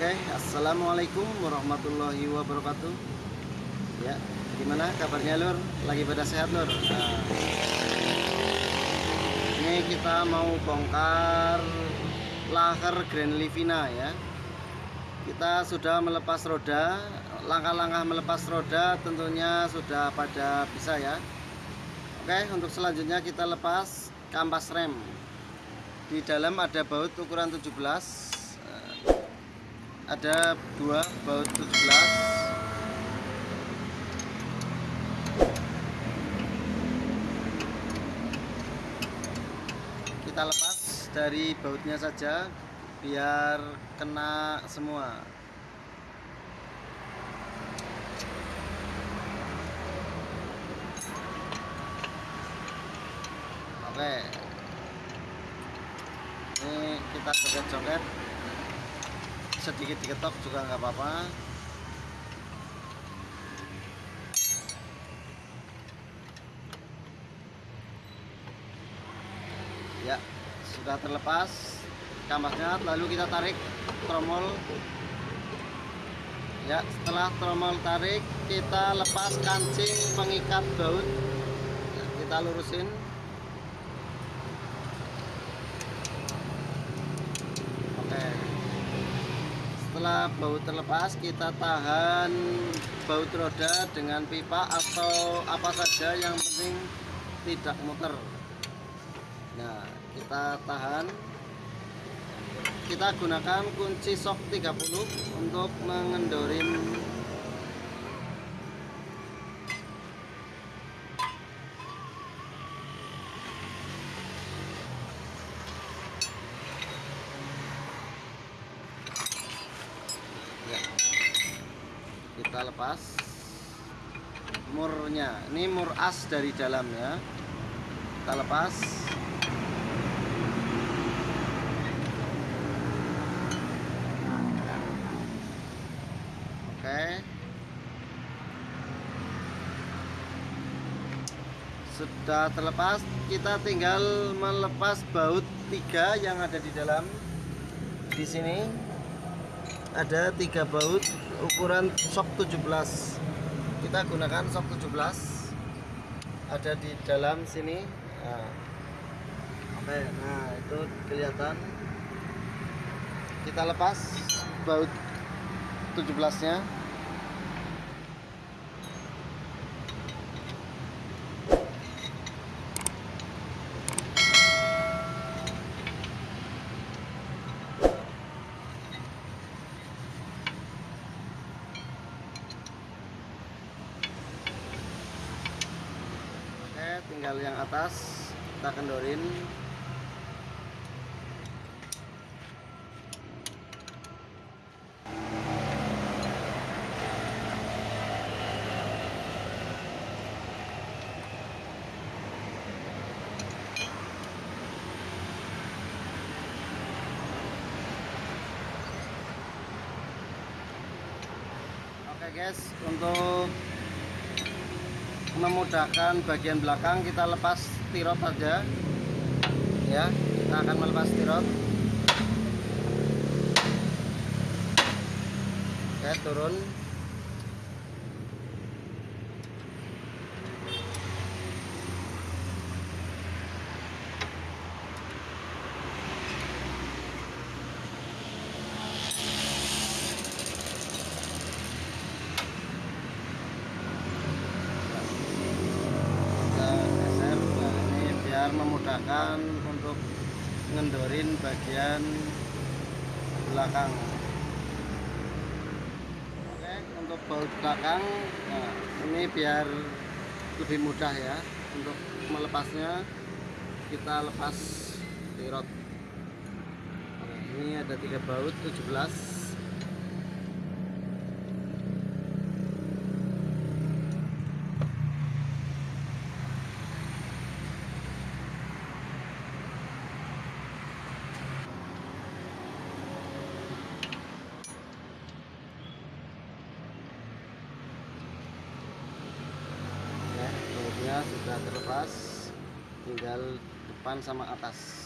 Oke, assalamualaikum warahmatullahi wabarakatuh. Ya, gimana kabarnya lur? Lagi pada sehat lur? Nah, ini kita mau bongkar lahar Grand Livina ya. Kita sudah melepas roda, langkah-langkah melepas roda tentunya sudah pada bisa ya. Oke, untuk selanjutnya kita lepas kampas rem. Di dalam ada baut ukuran 17 ada dua baut 17 kita lepas dari bautnya saja biar kena semua. Oke. Ini kita joget-joget sedikit diketok juga nggak apa-apa. Ya sudah terlepas kamasnya lalu kita tarik tromol. Ya setelah tromol tarik kita lepas kancing pengikat baut. Kita lurusin oke setelah baut terlepas kita tahan baut roda dengan pipa atau apa saja yang penting tidak muter. Nah kita tahan. Kita gunakan kunci sok 30 untuk mengendorin kita lepas. Murnya. Ini mur as dari dalam ya kita lepas. Oke. Sudah terlepas. Kita tinggal melepas baut tiga yang ada di dalam di sini ada tiga baut ukuran sok 17 kita gunakan sok 17 ada di dalam sini. Nah. oke nah itu kelihatan. Kita lepas baut 17 nya Oke, tinggal yang atas kita kendorin. Oke guys, untuk memudahkan bagian belakang. Kita lepas tirot aja ya kita akan melepas tirot oke turun kita geser nah biar memudahkan untuk ngendorin bagian belakang. Oke untuk baut belakang nah ini biar lebih mudah ya untuk melepasnya. Kita lepas tirot Oke, ini ada tiga baut 17 ya bautnya sudah terlepas tinggal depan sama atas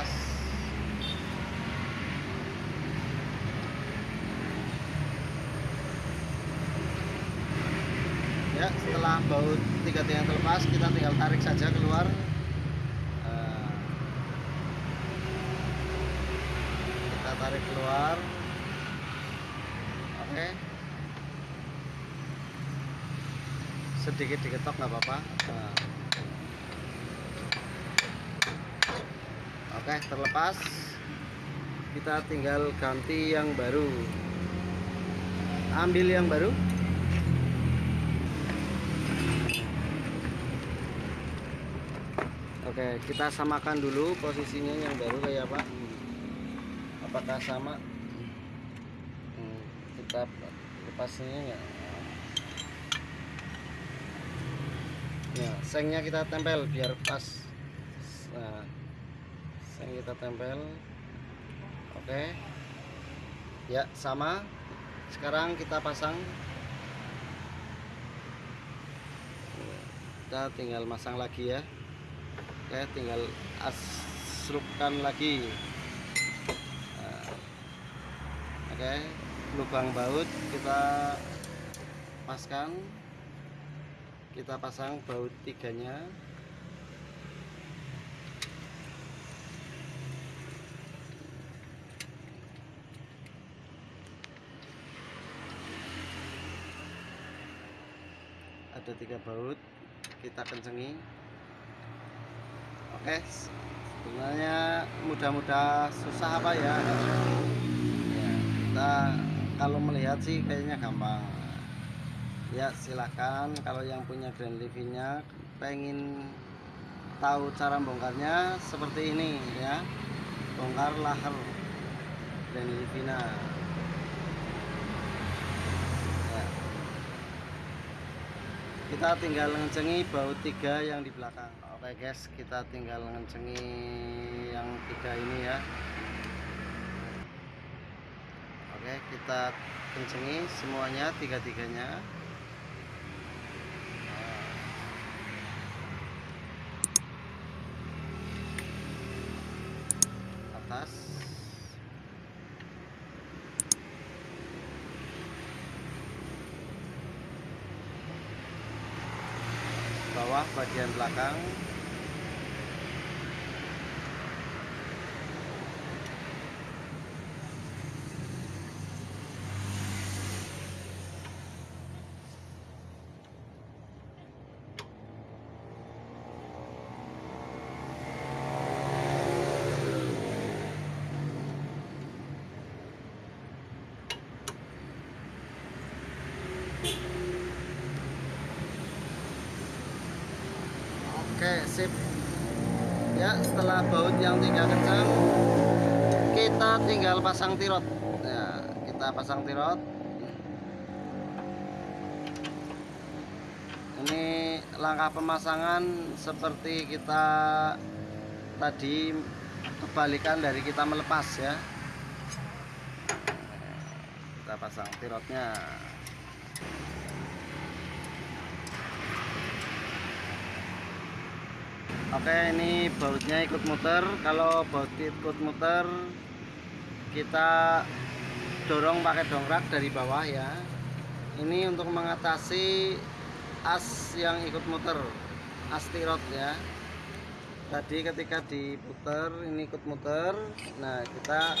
atas. Ya setelah baut tiga tiang terlepas kita tinggal tarik saja keluar. Eh, kita tarik keluar. Oke. Sedikit diketok nggak apa-apa. Eh, oke terlepas kita tinggal ganti yang baru ambil yang baru Oke, kita samakan dulu posisinya yang baru kayak apa? Apakah sama? Hmm, kita lepasnya ya. Nah, sengnya kita tempel biar pas. Kita tempel. Oke. Ya, sama. Sekarang kita pasang. Kita tinggal masang lagi ya. Oke, tinggal asrupkan lagi. Nah, Oke, lubang baut kita paskan. Kita pasang baut tiganya. Ada tiga baut, kita kencengi. Oke, sebenarnya mudah-mudah susah apa ya? Ya, kita kalau melihat sih kayaknya gampang. Ya silahkan kalau yang punya Grand Livina pengen tahu cara bongkarnya seperti ini ya, bongkar lahar Grand Livina. Ya. Kita tinggal ngencengi baut tiga yang di belakang. Oke guys, kita tinggal ngencengi yang tiga ini ya. Oke, kita kencengi semuanya tiga-tiganya. Atas. Bawah bagian belakang. Oke, sip. Ya, setelah baut yang tiga kencang, kita tinggal pasang tirot. Ya, kita pasang tirot. Ini langkah pemasangan seperti kita tadi kebalikan dari kita melepas ya. Kita pasang tirotnya. Oke ini bautnya ikut muter. Kalau baut ikut muter kita dorong pakai dongkrak dari bawah ya. Ini untuk mengatasi as yang ikut muter as tirot ya. Tadi ketika diputer ini ikut muter. Nah kita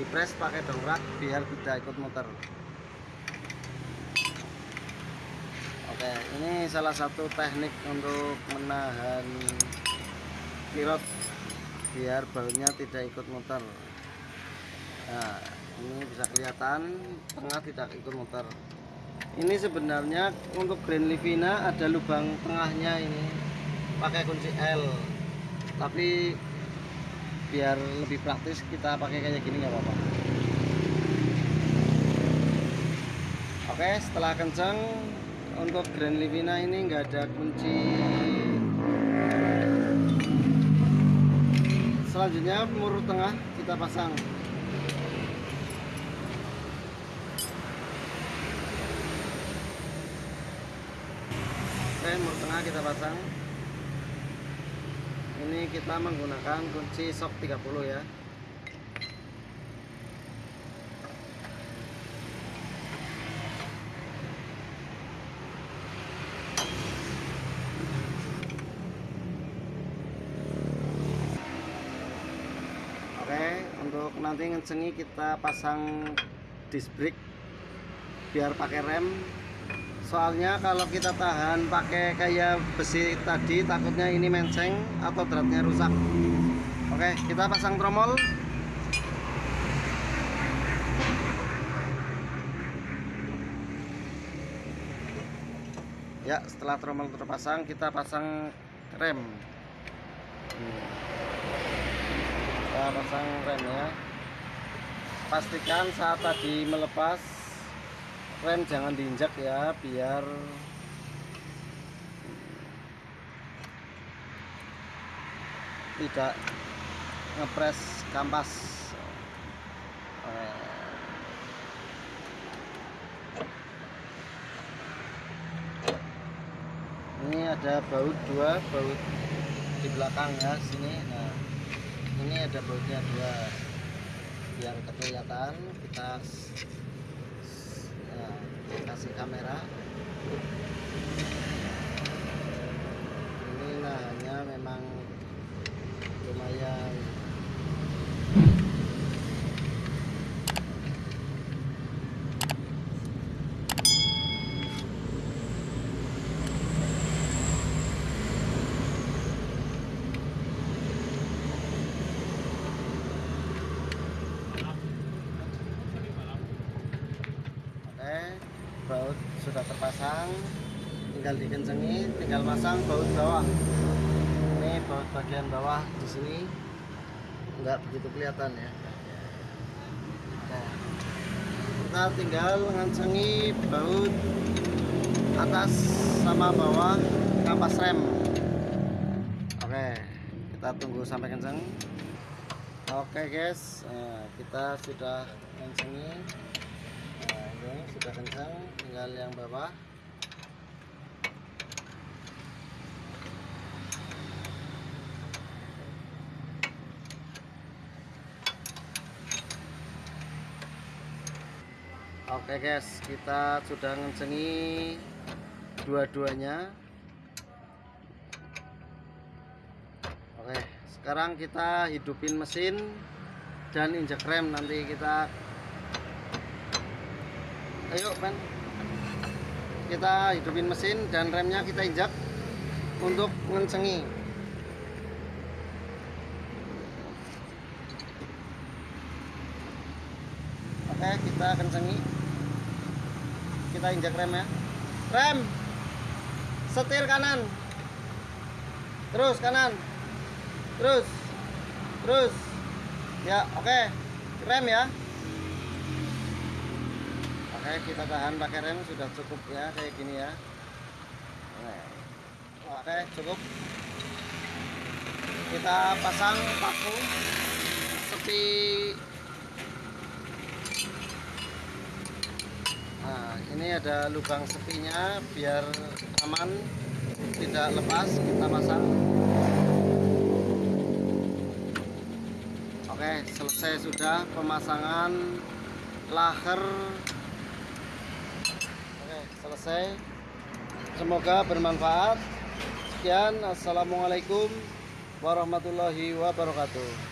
dipres pakai dongkrak biar tidak ikut muter. Oke, ini salah satu teknik untuk menahan pilot biar bautnya tidak ikut muter. Nah, ini bisa kelihatan tengah tidak ikut muter. Ini sebenarnya untuk Grand Livina ada lubang tengahnya ini pakai kunci L. Tapi biar lebih praktis kita pakai kayak gini nggak apa-apa. Oke, setelah kencang untuk Grand Livina ini nggak ada kunci selanjutnya murut tengah kita pasang. Oke murut tengah kita pasang. Ini kita menggunakan kunci sok 30 ya untuk nanti ngecengi kita pasang disc brake biar pakai rem. Soalnya kalau kita tahan pakai kayak besi tadi takutnya ini menceng atau dratnya rusak. Oke kita pasang tromol. Ya setelah tromol terpasang kita pasang rem. Kita pasang rem ya pastikan saat tadi melepas rem jangan diinjak ya biar tidak ngepres kampas. Eh, ini ada baut dua baut di belakang ya sini. Nah ini ada bautnya dua biar kelihatan kita nah, kasih kamera. Ini nahannya memang lumayan Oke, baut sudah terpasang, tinggal dikencengi, tinggal pasang baut bawah. Ini baut bagian bawah di sini, nggak begitu kelihatan ya. Nah, kita tinggal ngencengi baut atas sama bawah kampas rem. Oke, kita tunggu sampai kenceng. Oke guys, nah, kita sudah kencengi. Ini sudah kencang, tinggal yang bawah. Oke guys, kita sudah ngencengi dua-duanya. Oke, sekarang kita hidupin mesin dan injek rem nanti kita ayo men. Kita hidupin mesin dan remnya kita injak untuk ngencengi. Oke kita kencengi. Kita injak rem ya. Rem! Setir kanan. Terus kanan. Terus. Terus. Ya oke. Rem ya Oke, kita tahan pakai rem sudah cukup ya kayak gini ya. Oke, cukup. Kita pasang paku sepi. Nah, ini ada lubang sepinya biar aman tidak lepas kita pasang. Oke, selesai sudah pemasangan laher selesai. Semoga bermanfaat. Sekian, assalamualaikum warahmatullahi wabarakatuh.